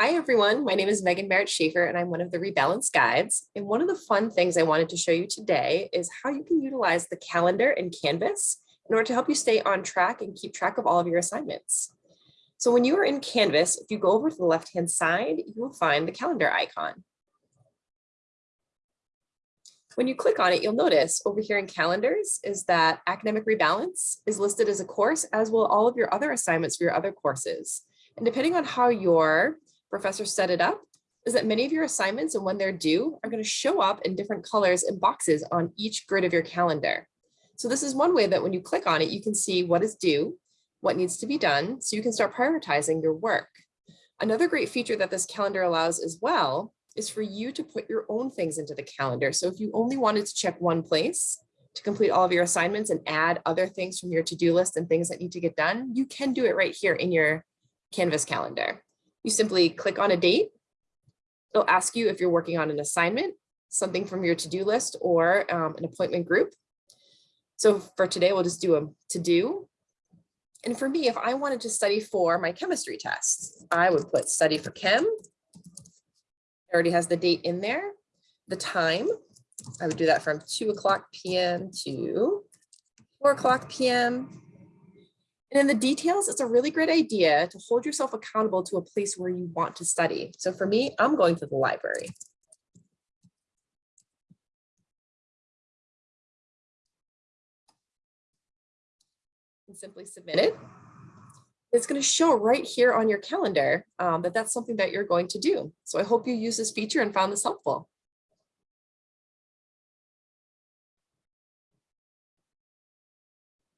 Hi, everyone. My name is Megan Barrett Schaefer, and I'm one of the Rebalance Guides. And one of the fun things I wanted to show you today is how you can utilize the calendar in Canvas in order to help you stay on track and keep track of all of your assignments. So when you are in Canvas, if you go over to the left-hand side, you will find the calendar icon. When you click on it, you'll notice over here in calendars is that academic rebalance is listed as a course, as will all of your other assignments for your other courses. And depending on how your professor set it up is that many of your assignments and when they're due are going to show up in different colors and boxes on each grid of your calendar. So this is one way that when you click on it, you can see what is due, what needs to be done, so you can start prioritizing your work. Another great feature that this calendar allows as well is for you to put your own things into the calendar. So if you only wanted to check one place to complete all of your assignments and add other things from your to-do list and things that need to get done, you can do it right here in your Canvas calendar. You simply click on a date. It'll ask you if you're working on an assignment, something from your to-do list or um, an appointment group. So for today, we'll just do a to-do. And for me, if I wanted to study for my chemistry test, I would put study for chem. It already has the date in there, the time. I would do that from 2 o'clock p.m. to 4 o'clock p.m. And in the details, it's a really great idea to hold yourself accountable to a place where you want to study. So for me, I'm going to the library. And simply submit it. It's going to show right here on your calendar um, that that's something that you're going to do. So I hope you use this feature and found this helpful.